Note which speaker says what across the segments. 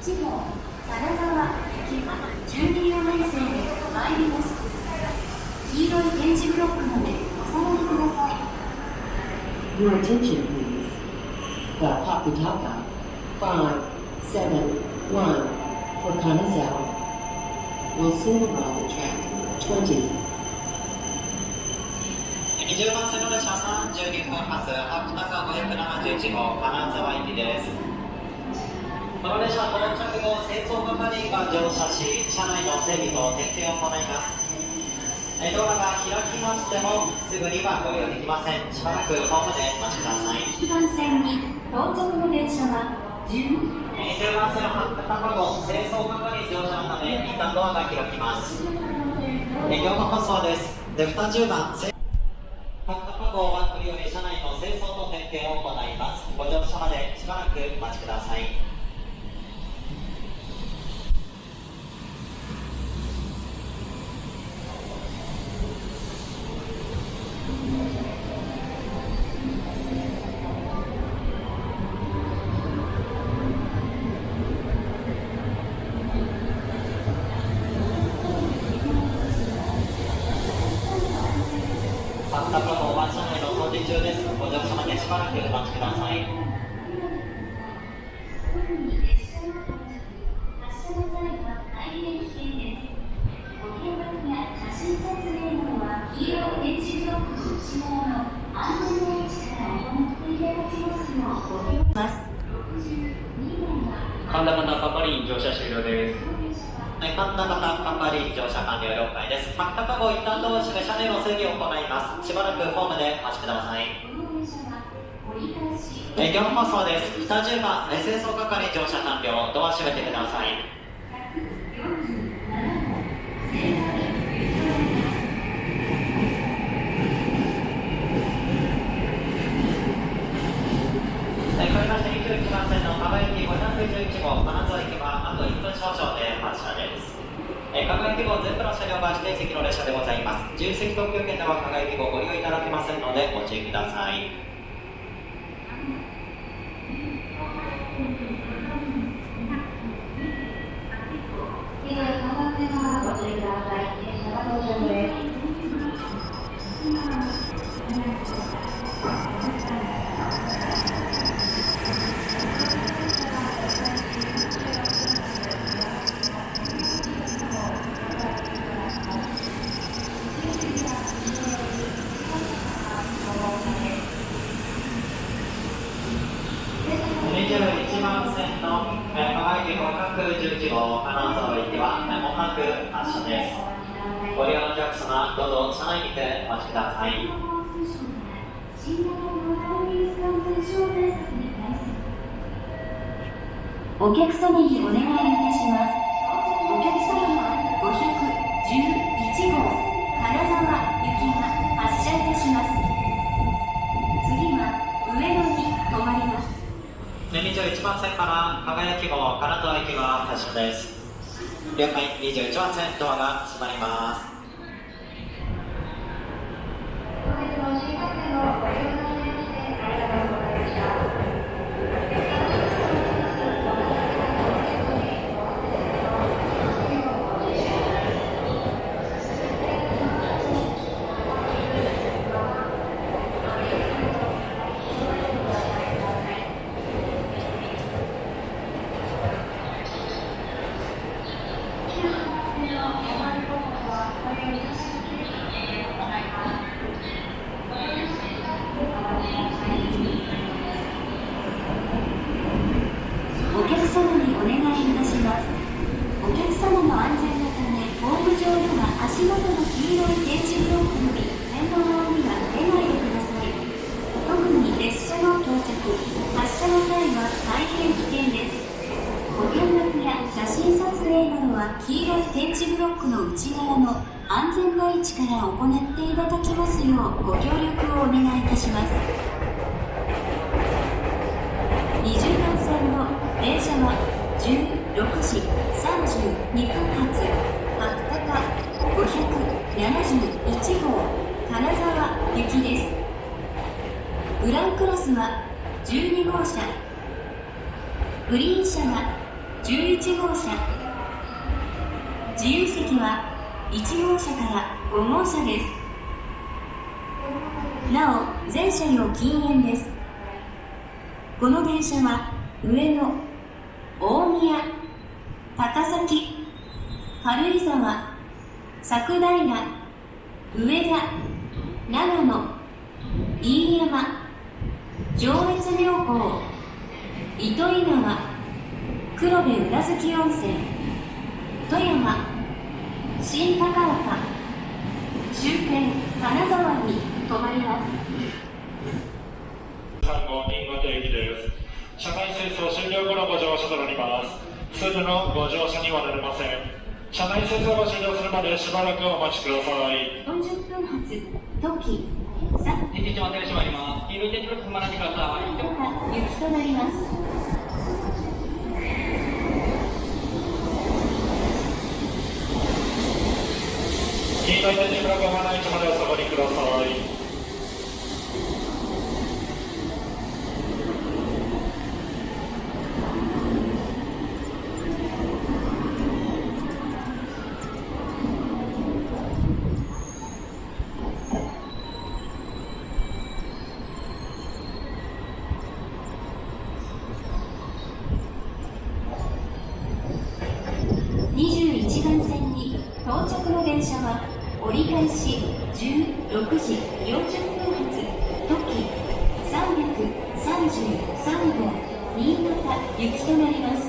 Speaker 1: 1号金沢行き12両編成で参ります黄色い点字ブロックまでお下がりください
Speaker 2: Your attention, please. The Paputaka 571 for Kanazawa will soon arrive at track 20.
Speaker 3: 20番線の列車32分発白鷹571号金沢行きですこの列車到着後清掃係員が乗車し車内の整備と点検を行いますえドアが開きましてもすぐにはご利用できません。しばらくホームでお待ちください。
Speaker 1: 1番線に到着の電車は10
Speaker 3: 20番線の白鷹号清掃係員乗車のため一旦ドアが開きますえ業務放送ですで20番白鷹号はこれより車内の清掃と点検を行いますご乗車までしばらくお待ちください
Speaker 1: や写真撮影などは黄色い点字ブロックの内側の安全な位置から行っていただきますようご協力ます
Speaker 4: 神田方パパリン乗車終了です。
Speaker 3: はい、神田型係員乗車完了了解です。白鷹号一旦同士で車内の整備を行います。しばらくホームでお待ちください。え業務放送です。北10番えー清掃係乗車完了。ドア閉めてください、111号金沢駅はあと1分少々で発車です。えー、加害希望全部の車両が指定席の列車でございます。自由席特急券では加賀駅号ご利用いただけませんのでご注意ください。客様どうぞ車内にてお待ちください。
Speaker 1: お客様にお願いいたします。お客様は511号金沢行きが発車いたします。次は上野に停まります。
Speaker 3: 21番線から加賀駅号金沢行きが発車です。了解。21番線ドアが閉まります
Speaker 1: Antiga, que nós 行っていただきますようご協力をお願いいたします。20番線の電車は16時32分発。白鷹571号。金沢行きです。グランクロスは12号車。グリーン車が11号車。自由席は1号車から5号車です。なお全車両禁煙です。この電車は上野大宮高崎軽井沢佐久平上田長野飯山上越妙高糸魚川黒部宇奈月温泉富山新高岡終点金沢に停まります
Speaker 5: 3号新潟駅です。車内清掃終了後のご乗車となります。すぐのご乗車にはなれません。車内清掃が終了するまでしばらくお待ちください。
Speaker 1: 40分発トキさ
Speaker 4: 天地待って閉まります。黄色い点字ブロック踏まないでください。
Speaker 1: 高雪となります
Speaker 5: 黄色い点字ブロがない位置までお下がりください。
Speaker 1: 21番線に到着の電車は折り返し16時40分発トキ333号新潟行きとなります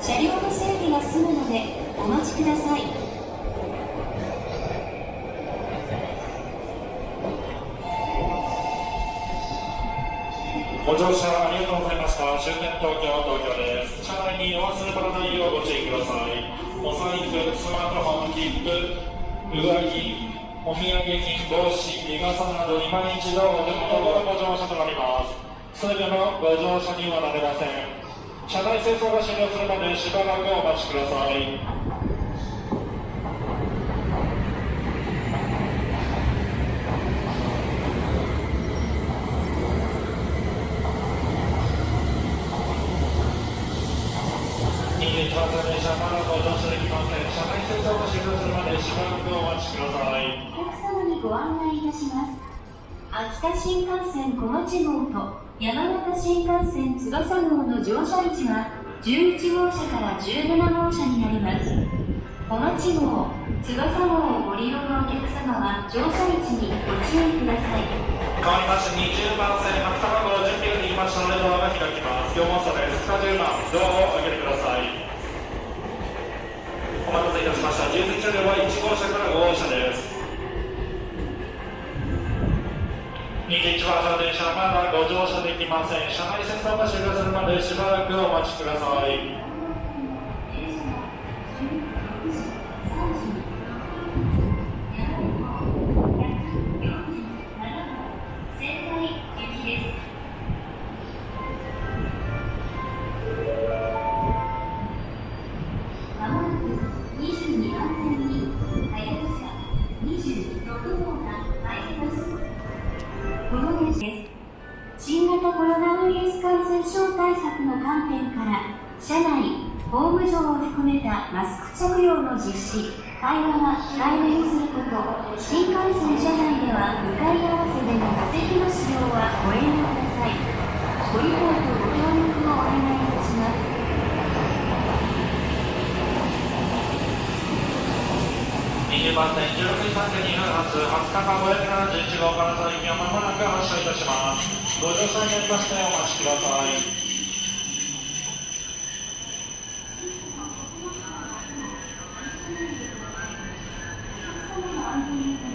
Speaker 1: 車両の整備が済むのでお待ちください
Speaker 5: ご乗車ありがとうございました。終点東京、東京です。車内にお忘れ物ないようご注意ください。お財布、スマートフォン、切符、上着、お土産品、帽子、日傘など今一度お手元のご乗車となります。すべてのご乗車にはなれません。車内清掃が終了するまでしばらくお待ちください。21番線電車まだご乗車できません。車内清掃が終了するまでしばらくお待ちください。
Speaker 1: お客様にご案内いたします田新幹線小町号と山形新幹線翼号の乗車位置は11号車から17号車になります。小町号翼号をご利用のお客様は乗車位置にご注意ください。
Speaker 5: 変わりまして20番線初卵の準備ができましたのでドアが開きます。4号車です。2 10番ドアを開けてください。お待たせいたしました。重積車両は1号車から5号車です。21番車電車まだご乗車できません。車内清掃が終了するまでしばらくお待ちください。
Speaker 1: 症対策の観点から車内ホーム上を含めたマスク着用の実施会話は控えめにすること新幹線車内では向かい合わせでの座席の使用はご遠慮ください。ご理解とご協力をお願いいたします。
Speaker 5: 20番線16時32分発20日間571号からの行きをまもなく発車いたします。ご乗車になりました。らお待ちください。
Speaker 1: 20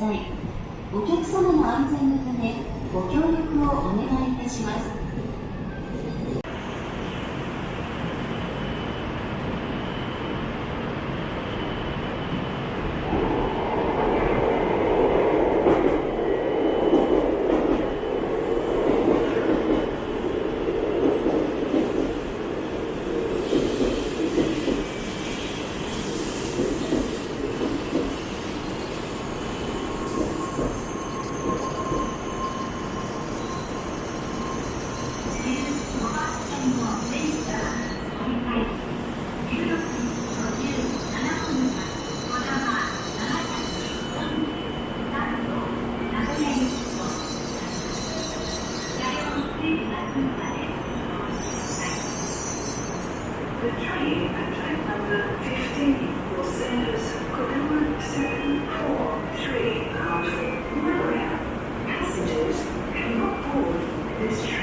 Speaker 6: ださい。お客様の安全
Speaker 7: Train at track number 15 will send us Kokomo 743 out Passengers cannot board this train.